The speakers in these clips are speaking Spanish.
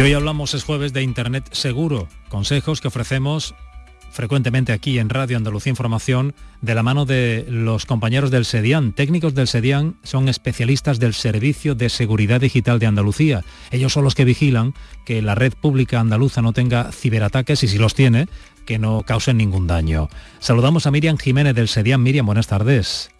Y hoy hablamos, es jueves, de Internet seguro, consejos que ofrecemos frecuentemente aquí en Radio Andalucía Información de la mano de los compañeros del SEDIAN. Técnicos del SEDIAN son especialistas del Servicio de Seguridad Digital de Andalucía. Ellos son los que vigilan que la red pública andaluza no tenga ciberataques y si los tiene, que no causen ningún daño. Saludamos a Miriam Jiménez del SEDIAN. Miriam, buenas tardes.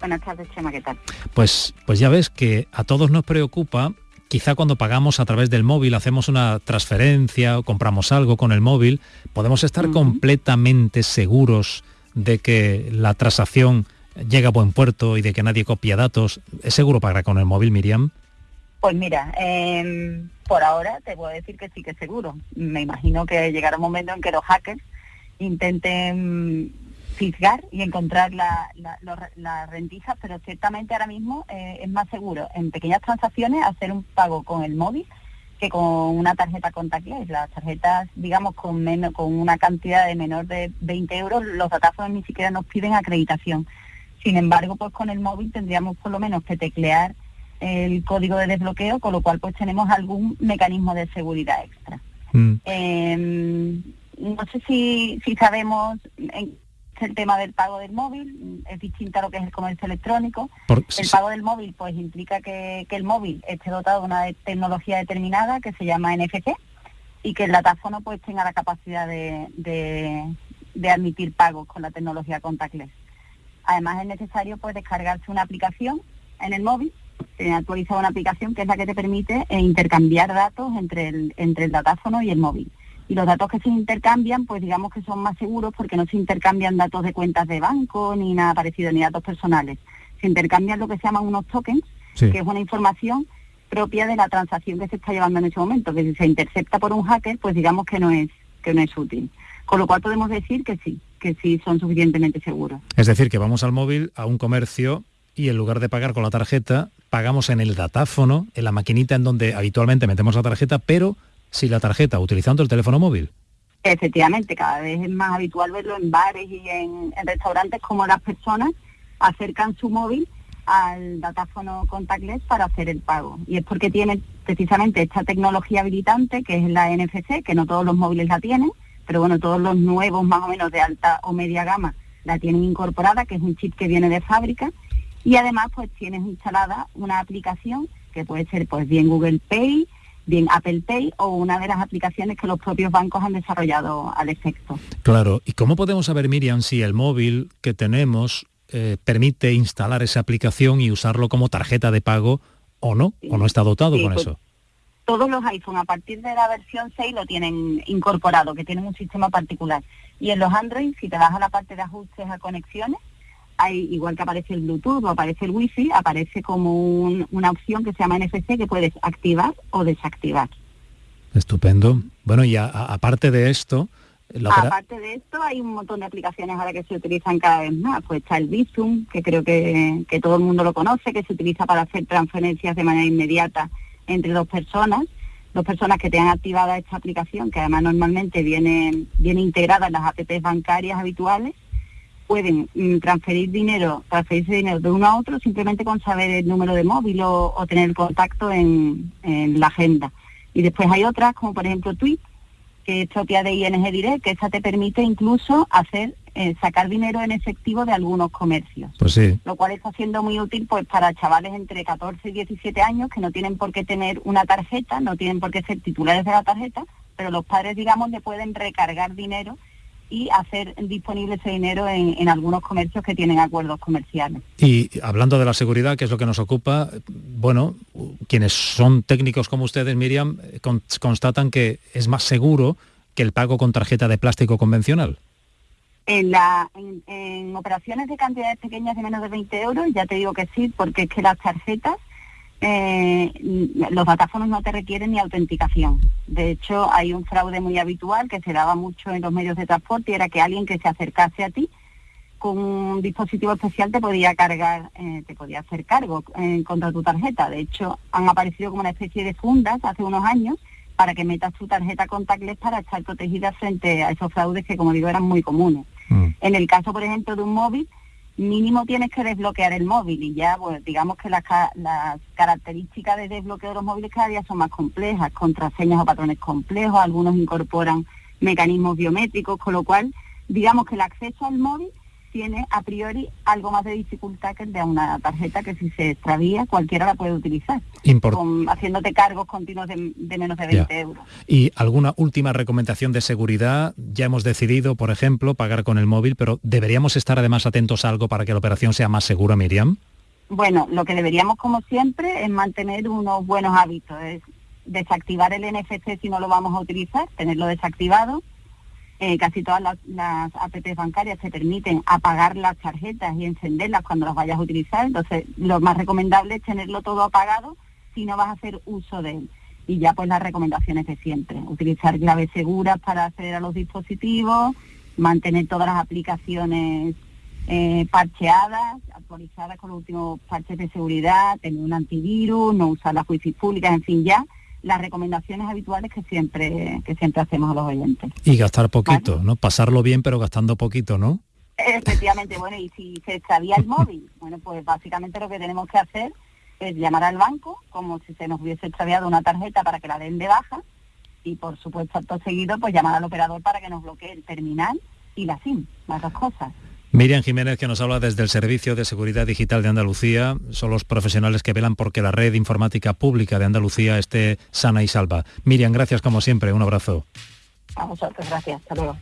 Buenas tardes, Chema, ¿qué tal? Pues, pues ya ves que a todos nos preocupa quizá cuando pagamos a través del móvil, hacemos una transferencia o compramos algo con el móvil, podemos estar completamente seguros de que la transacción llega a buen puerto y de que nadie copia datos. ¿Es seguro pagar con el móvil, Miriam? Pues mira, em, por ahora te puedo decir que sí que es seguro. Me imagino que llegará un momento en que los hackers intenten fisgar y encontrar las la, rendijas, pero ciertamente ahora mismo eh, es más seguro en pequeñas transacciones hacer un pago con el móvil que con una tarjeta contactless. Las tarjetas, digamos, con, menos, con una cantidad de menor de 20 euros, los datáfonos ni siquiera nos piden acreditación. Sin embargo, pues con el móvil tendríamos por lo menos que teclear el código de desbloqueo, con lo cual pues tenemos algún mecanismo de seguridad extra. Mm. Em, no sé si, si sabemos en el tema del pago del móvil, es distinto a lo que es el comercio electrónico. el pago del móvil pues implica que, el móvil esté dotado de una tecnología determinada que se llama NFC y que el datáfono pues tenga la capacidad de, admitir pagos con la tecnología contactless. Además es necesario pues descargarse una aplicación en el móvil, se actualiza una aplicación que es la que te permite eh, intercambiar datos entre el, entre el datáfono y el móvil y los datos que se intercambian, pues digamos que son más seguros porque no se intercambian datos de cuentas de banco ni nada parecido, ni datos personales. Se intercambian lo que se llaman unos tokens, que es una información propia de la transacción que se está llevando en ese momento, que si se intercepta por un hacker, pues digamos que no es que no es útil. Con lo cual podemos decir que sí, que sí son suficientemente seguros. Es decir, que vamos al móvil, a un comercio y en lugar de pagar con la tarjeta, pagamos en el datáfono, en la maquinita en donde habitualmente metemos la tarjeta, pero si la tarjeta utilizando el teléfono móvil. Efectivamente, cada vez es más habitual verlo en bares y en, restaurantes como las personas acercan su móvil al datáfono contactless para hacer el pago. Y es porque tiene precisamente esta tecnología habilitante, que es la NFC, que no todos los móviles la tienen, pero bueno, todos los nuevos más o menos de alta o media gama la tienen incorporada, que es un chip que viene de fábrica. Y además pues tienes instalada una aplicación que puede ser pues bien Google Pay, bien Apple Pay o una de las aplicaciones que los propios bancos han desarrollado al efecto. Claro, ¿y cómo podemos saber, Miriam, si el móvil que tenemos eh, permite instalar esa aplicación y usarlo como tarjeta de pago o no? ¿O no está dotado con pues, eso? Todos los iPhone a partir de la versión 6 lo tienen incorporado, que tienen un sistema particular. Y en los Android, si te vas a la parte de ajustes a conexiones, hay, igual que aparece el Bluetooth o aparece el Wi-Fi, aparece como una opción que se llama NFC que puedes activar o desactivar. Estupendo. Bueno, y aparte de esto... Aparte de esto, hay un montón de aplicaciones ahora que se utilizan cada vez más. Pues está el Bizum, que creo que, que todo el mundo lo conoce, que se utiliza para hacer transferencias de manera inmediata entre dos personas. Dos personas que tengan activada esta aplicación, que además normalmente viene, viene integrada en las apps bancarias habituales, pueden mm, transferir dinero, transferirse dinero de uno a otro simplemente con saber el número de móvil o, tener contacto en, la agenda. Y después hay otras, como por ejemplo Tweet, que es propia de ING Direct, que esa te permite incluso hacer eh, sacar dinero en efectivo de algunos comercios. Pues sí. Lo cual está siendo muy útil pues para chavales entre 14 y 17 años que no tienen por qué tener una tarjeta, no tienen por qué ser titulares de la tarjeta, pero los padres, digamos, le pueden recargar dinero y hacer disponible ese dinero en, algunos comercios que tienen acuerdos comerciales. Y hablando de la seguridad, que es lo que nos ocupa, bueno, quienes son técnicos como ustedes, Miriam, constatan que es más seguro que el pago con tarjeta de plástico convencional. En, la, en operaciones de cantidades pequeñas de menos de 20 euros, ya te digo que sí, porque es que las tarjetas eh, los datáfonos no te requieren ni autenticación. De hecho, hay un fraude muy habitual que se daba mucho en los medios de transporte y era que alguien que se acercase a ti con un dispositivo especial te podía cargar, eh, te podía hacer cargo eh, contra tu tarjeta. De hecho, han aparecido como una especie de fundas hace unos años para que metas tu tarjeta contactless para estar protegida frente a esos fraudes que, como digo, eran muy comunes. Mm. En el caso, por ejemplo, de un móvil, mínimo tienes que desbloquear el móvil y ya, pues digamos que las, las características de desbloqueo de los móviles cada día son más complejas, contraseñas o patrones complejos, algunos incorporan mecanismos biométricos, con lo cual digamos que el acceso al móvil tiene a priori algo más de dificultad que el de una tarjeta que si se extravía cualquiera la puede utilizar, haciéndote cargos continuos de, menos de 20 euros. ¿Y alguna última recomendación de seguridad? Ya hemos decidido, por ejemplo, pagar con el móvil, pero ¿deberíamos estar además atentos a algo para que la operación sea más segura, Miriam? Bueno, lo que deberíamos, como siempre, es mantener unos buenos hábitos, es desactivar el NFC si no lo vamos a utilizar, tenerlo desactivado, eh, casi todas las, las APPs bancarias te permiten apagar las tarjetas y encenderlas cuando las vayas a utilizar. Entonces, lo más recomendable es tenerlo todo apagado si no vas a hacer uso de él. Y ya pues las recomendaciones de siempre. Utilizar claves seguras para acceder a los dispositivos, mantener todas las aplicaciones eh, parcheadas, actualizadas con los últimos parches de seguridad, tener un antivirus, no usar las wifi públicas, en fin, ya las recomendaciones habituales que siempre, que siempre hacemos a los oyentes. Y gastar poquito, ¿no? Pasarlo bien, pero gastando poquito, ¿no? Efectivamente, bueno, y si se extravía el móvil, bueno, pues básicamente lo que tenemos que hacer es llamar al banco, como si se nos hubiese extraviado una tarjeta para que la den de baja, y por supuesto, acto seguido, pues llamar al operador para que nos bloquee el terminal y la SIM, las dos cosas. Miriam Jiménez, que nos habla desde el Servicio de Seguridad Digital de Andalucía, son los profesionales que velan porque la red informática pública de Andalucía esté sana y salva. Miriam, gracias como siempre, un abrazo. A vosotros, gracias, hasta luego.